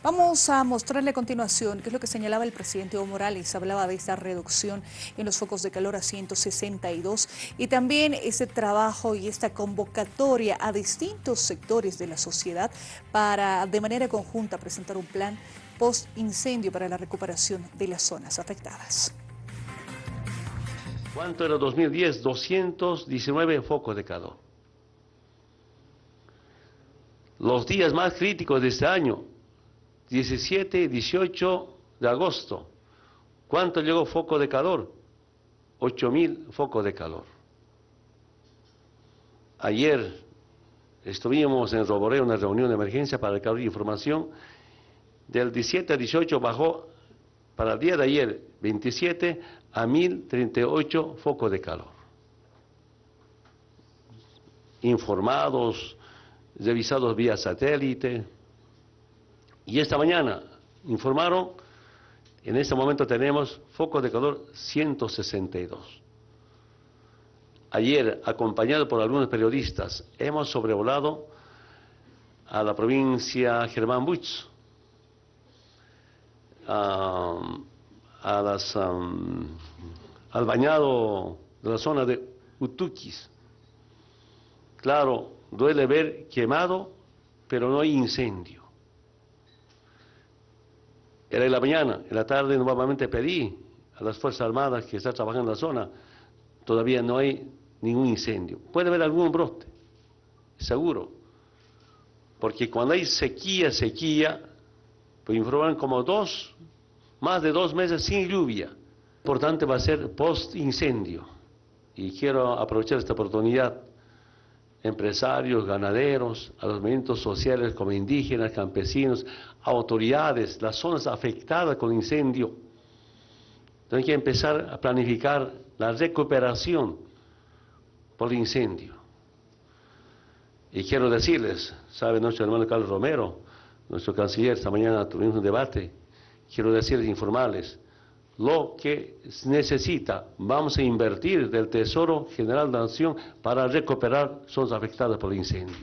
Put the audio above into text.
Vamos a mostrarle a continuación qué es lo que señalaba el presidente Evo Morales. Hablaba de esta reducción en los focos de calor a 162 y también ese trabajo y esta convocatoria a distintos sectores de la sociedad para de manera conjunta presentar un plan post-incendio para la recuperación de las zonas afectadas. ¿Cuánto era 2010? 219 focos de calor. Los días más críticos de este año, 17 y 18 de agosto. ¿Cuánto llegó foco de calor? 8.000 focos de calor. Ayer estuvimos en Roboré, una reunión de emergencia para recabar información. Del 17 al 18 bajó para el día de ayer, 27 a 1.038 focos de calor. Informados, revisados vía satélite, y esta mañana informaron, en este momento tenemos focos de calor 162. Ayer, acompañado por algunos periodistas, hemos sobrevolado a la provincia Germán Buch, a, al bañado de la zona de Utuquis. Claro, duele ver quemado, pero no hay incendio. Era en la mañana, en la tarde nuevamente pedí a las Fuerzas Armadas que están trabajando en la zona, todavía no hay ningún incendio. Puede haber algún brote, seguro, porque cuando hay sequía, sequía, pues informaron como dos, más de dos meses sin lluvia. Importante va a ser post-incendio. Y quiero aprovechar esta oportunidad empresarios, ganaderos, a los movimientos sociales como indígenas, campesinos, autoridades, las zonas afectadas con incendio. Tienen que empezar a planificar la recuperación por el incendio. Y quiero decirles, sabe nuestro hermano Carlos Romero, nuestro canciller, esta mañana tuvimos un debate, quiero decirles, informarles, lo que necesita. Vamos a invertir del Tesoro General de la Nación para recuperar zonas afectadas por el incendio.